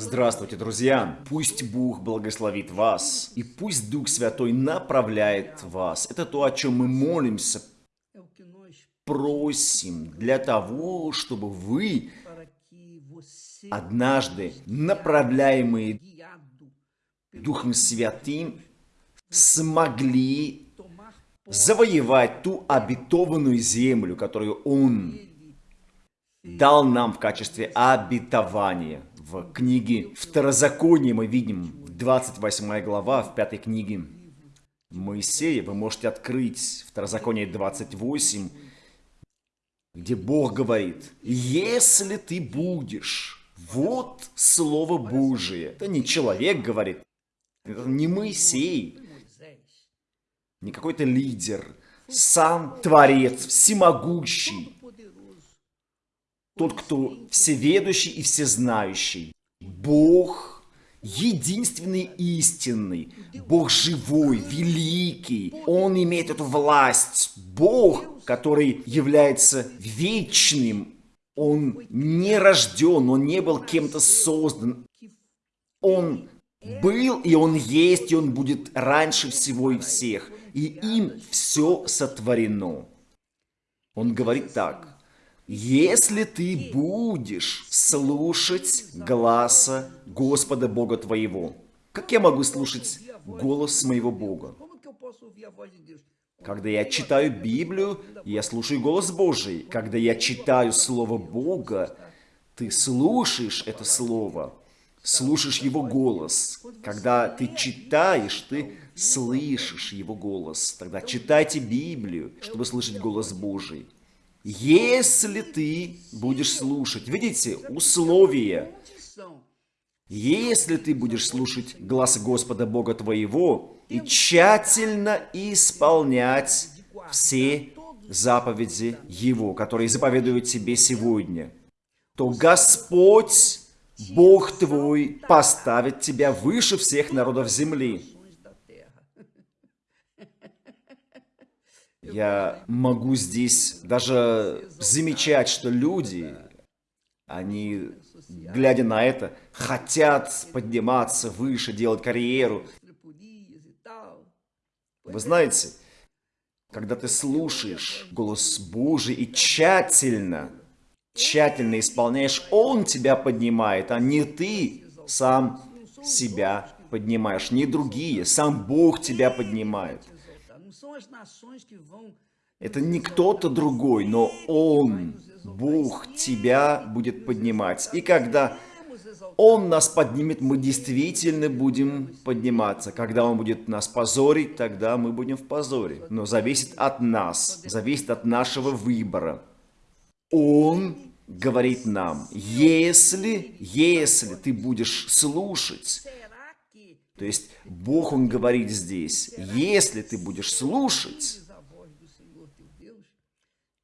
Здравствуйте, друзья! Пусть Бог благословит вас, и пусть Дух Святой направляет вас. Это то, о чем мы молимся, просим для того, чтобы вы однажды, направляемые Духом Святым, смогли завоевать ту обетованную землю, которую Он дал нам в качестве обетования. В книге Второзаконие мы видим, 28 глава, в пятой книге. Моисея, вы можете открыть Второзаконие 28, где Бог говорит, «Если ты будешь...» Вот Слово Божие. Это не человек говорит, это не Моисей, не какой-то лидер, сам Творец, всемогущий, тот, кто всеведущий и всезнающий. Бог единственный истинный, Бог живой, великий. Он имеет эту власть. Бог, который является вечным, он не рожден, он не был кем-то создан. Он был, и он есть, и он будет раньше всего и всех. И им все сотворено. Он говорит так. Если ты будешь слушать гласа Господа Бога твоего, как я могу слушать голос моего Бога? Когда я читаю Библию, я слушаю голос Божий. Когда я читаю Слово Бога, ты слушаешь это Слово, слушаешь Его голос. Когда ты читаешь, ты слышишь Его голос. Тогда читайте Библию, чтобы слышать голос Божий. Если ты будешь слушать, видите, условия. Если ты будешь слушать глаз Господа Бога твоего и тщательно исполнять все заповеди Его, которые заповедуют тебе сегодня, то Господь, Бог твой, поставит тебя выше всех народов земли. Я могу здесь даже замечать, что люди, они, глядя на это, хотят подниматься выше, делать карьеру. Вы знаете, когда ты слушаешь голос Божий и тщательно, тщательно исполняешь, Он тебя поднимает, а не ты сам себя поднимаешь, не другие, сам Бог тебя поднимает. Это не кто-то другой, но Он, Бог, тебя будет поднимать. И когда Он нас поднимет, мы действительно будем подниматься. Когда Он будет нас позорить, тогда мы будем в позоре. Но зависит от нас, зависит от нашего выбора. Он говорит нам, если, если ты будешь слушать то есть Бог, Он говорит здесь, если ты будешь слушать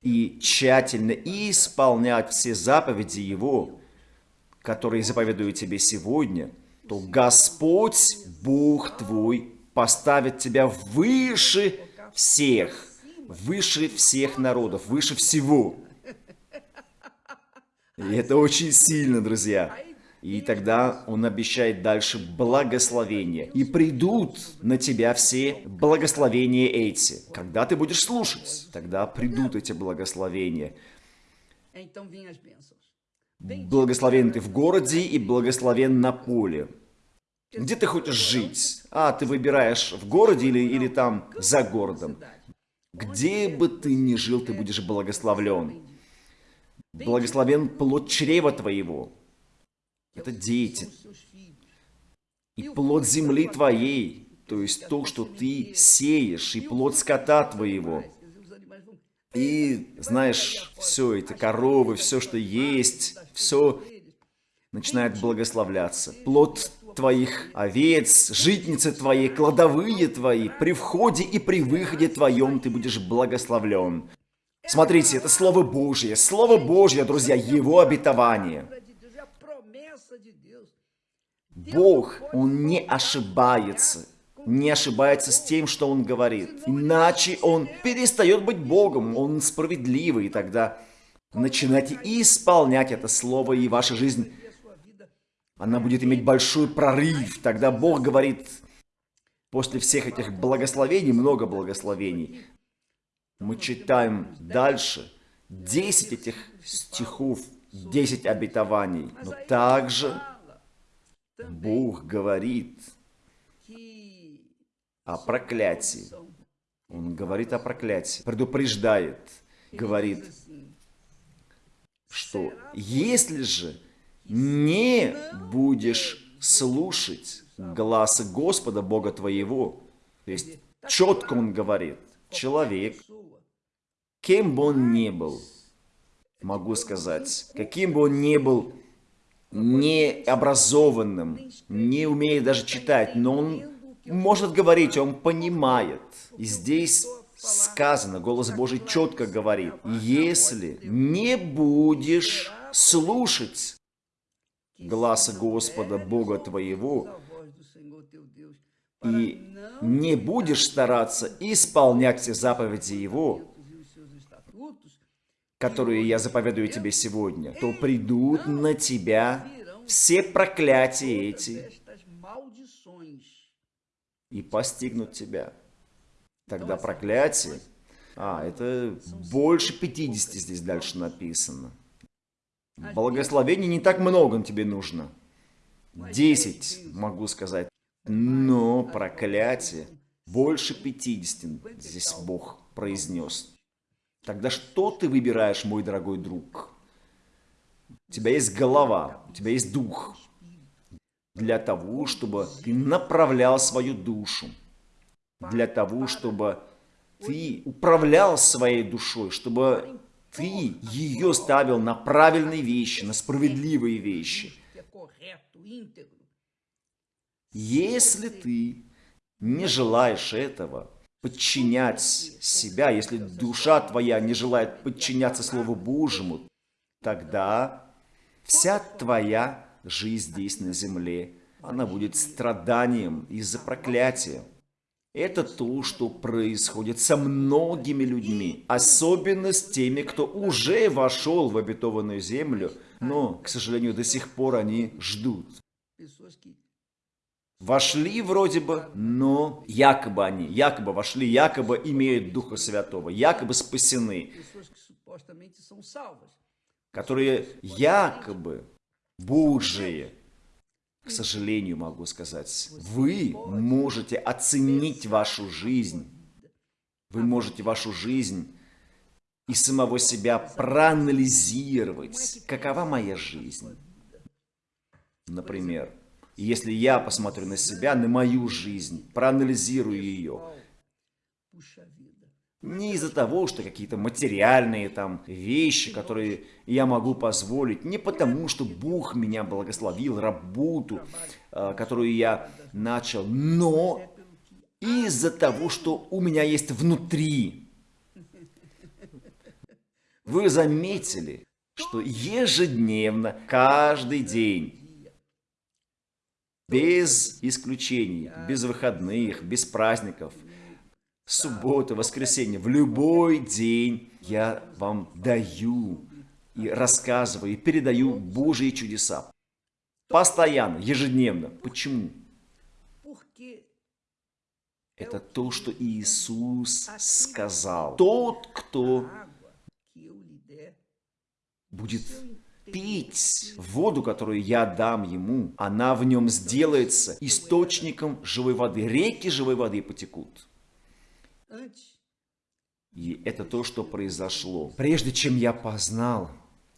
и тщательно исполнять все заповеди Его, которые заповедую тебе сегодня, то Господь, Бог твой, поставит тебя выше всех, выше всех народов, выше всего. И это очень сильно, друзья. И тогда он обещает дальше благословение. И придут на тебя все благословения эти. Когда ты будешь слушать, тогда придут эти благословения. Благословен ты в городе и благословен на поле. Где ты хочешь жить? А, ты выбираешь в городе или, или там за городом. Где бы ты ни жил, ты будешь благословлен. Благословен плод чрева твоего. Это дети. И плод земли твоей, то есть то, что ты сеешь, и плод скота твоего. И, знаешь, все это, коровы, все, что есть, все начинает благословляться. Плод твоих овец, житницы твои, кладовые твои, при входе и при выходе твоем ты будешь благословлен. Смотрите, это Слово Божье. Слово Божье, друзья, Его обетование. Бог, Он не ошибается. Не ошибается с тем, что Он говорит. Иначе Он перестает быть Богом. Он справедливый. И тогда начинайте исполнять это Слово, и ваша жизнь Она будет иметь большой прорыв. Тогда Бог говорит, после всех этих благословений, много благословений, мы читаем дальше 10 этих стихов, 10 обетований. Но также Бог говорит о проклятии. Он говорит о проклятии, предупреждает, говорит, что если же не будешь слушать гласа Господа Бога твоего, то есть четко он говорит, человек, кем бы он ни был, могу сказать, каким бы он ни был необразованным, не умеет даже читать, но он может говорить, он понимает. И здесь сказано, голос Божий четко говорит, если не будешь слушать гласа Господа Бога твоего и не будешь стараться исполнять все заповеди Его, которые я заповедую тебе сегодня, то придут на тебя все проклятия эти и постигнут тебя. Тогда проклятие, а, это больше 50 здесь дальше написано. Благословений не так много тебе нужно. 10, могу сказать. Но проклятие больше 50 здесь Бог произнес. Тогда что ты выбираешь, мой дорогой друг? У тебя есть голова, у тебя есть дух. Для того, чтобы ты направлял свою душу. Для того, чтобы ты управлял своей душой, чтобы ты ее ставил на правильные вещи, на справедливые вещи. Если ты не желаешь этого, подчинять себя, если душа твоя не желает подчиняться Слову Божьему, тогда вся твоя жизнь здесь на земле, она будет страданием из-за проклятия. Это то, что происходит со многими людьми, особенно с теми, кто уже вошел в обетованную землю, но, к сожалению, до сих пор они ждут. Вошли вроде бы, но якобы они, якобы вошли, якобы имеют Духа Святого, якобы спасены, которые якобы Божие, к сожалению, могу сказать, вы можете оценить вашу жизнь. Вы можете вашу жизнь и самого себя проанализировать. Какова моя жизнь? Например, если я посмотрю на себя, на мою жизнь, проанализирую ее, не из-за того, что какие-то материальные там вещи, которые я могу позволить. Не потому, что Бог меня благословил, работу, а, которую я начал. Но из-за того, что у меня есть внутри. Вы заметили, что ежедневно, каждый день, без исключений, без выходных, без праздников – субботу, воскресенье, в любой день я вам даю и рассказываю, и передаю Божьи чудеса. Постоянно, ежедневно. Почему? Это то, что Иисус сказал. Тот, кто будет пить воду, которую я дам ему, она в нем сделается источником живой воды. Реки живой воды потекут. И это то, что произошло. Прежде чем я познал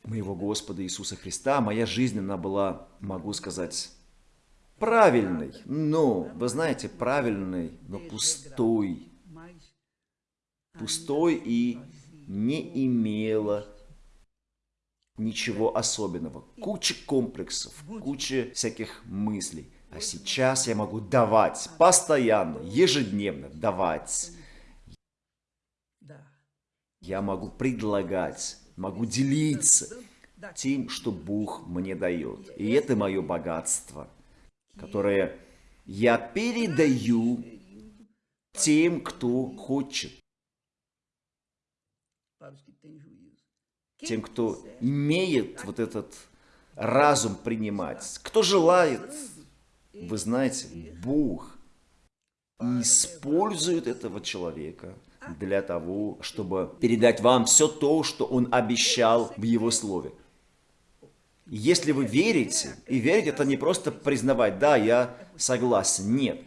моего Господа Иисуса Христа, моя жизнь, она была, могу сказать, правильной. Но, вы знаете, правильной, но пустой. Пустой и не имела ничего особенного. Куча комплексов, куча всяких мыслей. А сейчас я могу давать, постоянно, ежедневно давать я могу предлагать, могу делиться тем, что Бог мне дает. И это мое богатство, которое я передаю тем, кто хочет. Тем, кто имеет вот этот разум принимать. Кто желает, вы знаете, Бог использует этого человека для того, чтобы передать вам все то, что Он обещал в Его Слове. Если вы верите, и верить это не просто признавать, да, я согласен, нет.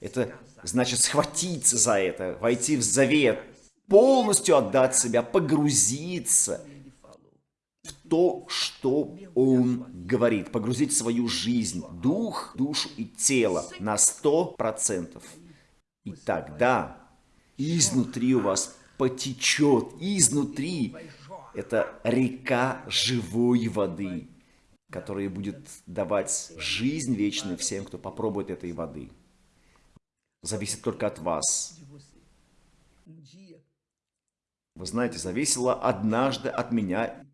Это значит схватиться за это, войти в завет, полностью отдать себя, погрузиться то, что Он говорит, погрузить свою жизнь, дух, душу и тело на сто процентов. И тогда изнутри у вас потечет, изнутри это река живой воды, которая будет давать жизнь вечную всем, кто попробует этой воды. Зависит только от вас. Вы знаете, зависело однажды от меня.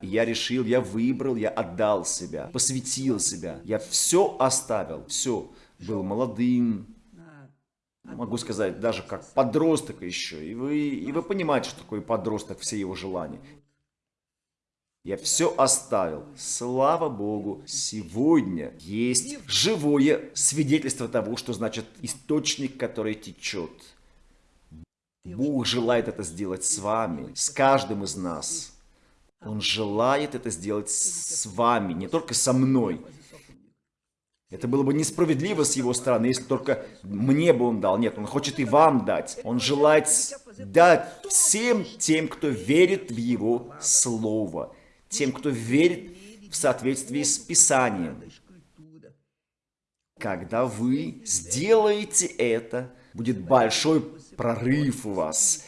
Я решил, я выбрал, я отдал себя, посвятил себя. Я все оставил, все. Был молодым, могу сказать, даже как подросток еще. И вы, и вы понимаете, что такое подросток, все его желания. Я все оставил. Слава Богу, сегодня есть живое свидетельство того, что значит источник, который течет. Бог желает это сделать с вами, с каждым из нас. Он желает это сделать с вами, не только со мной. Это было бы несправедливо с его стороны, если только мне бы он дал. Нет, он хочет и вам дать. Он желает дать всем тем, кто верит в его слово. Тем, кто верит в соответствии с Писанием. Когда вы сделаете это, будет большой прорыв у вас.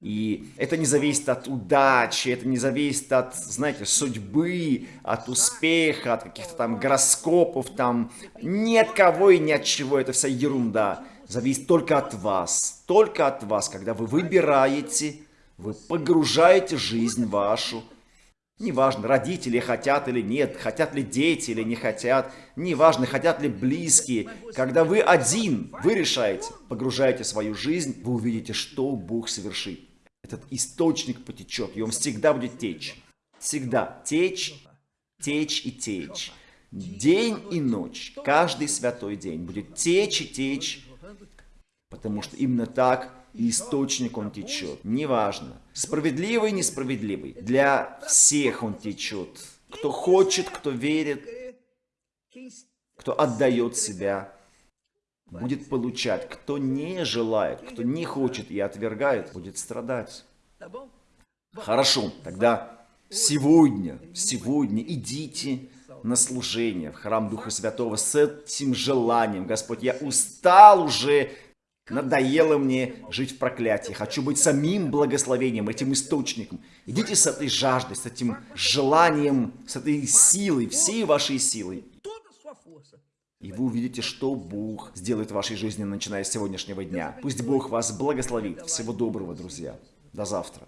И это не зависит от удачи, это не зависит от, знаете, судьбы, от успеха, от каких-то там гороскопов, там ни от кого и ни от чего, это вся ерунда. Зависит только от вас, только от вас, когда вы выбираете, вы погружаете жизнь вашу. Неважно, родители хотят или нет, хотят ли дети или не хотят, неважно, хотят ли близкие. Когда вы один, вы решаете, погружаете свою жизнь, вы увидите, что Бог совершит этот источник потечет, и он всегда будет течь. Всегда течь, течь и течь. День и ночь, каждый святой день будет течь и течь, потому что именно так источник он течет. Неважно, справедливый, несправедливый, для всех он течет. Кто хочет, кто верит, кто отдает себя, будет получать. Кто не желает, кто не хочет и отвергает, будет страдать. Хорошо, тогда сегодня, сегодня идите на служение в храм Духа Святого с этим желанием. Господь, я устал уже, надоело мне жить в проклятии. Хочу быть самим благословением, этим источником. Идите с этой жаждой, с этим желанием, с этой силой, всей вашей силой. И вы увидите, что Бог сделает в вашей жизни, начиная с сегодняшнего дня. Пусть Бог вас благословит. Всего доброго, друзья. До завтра.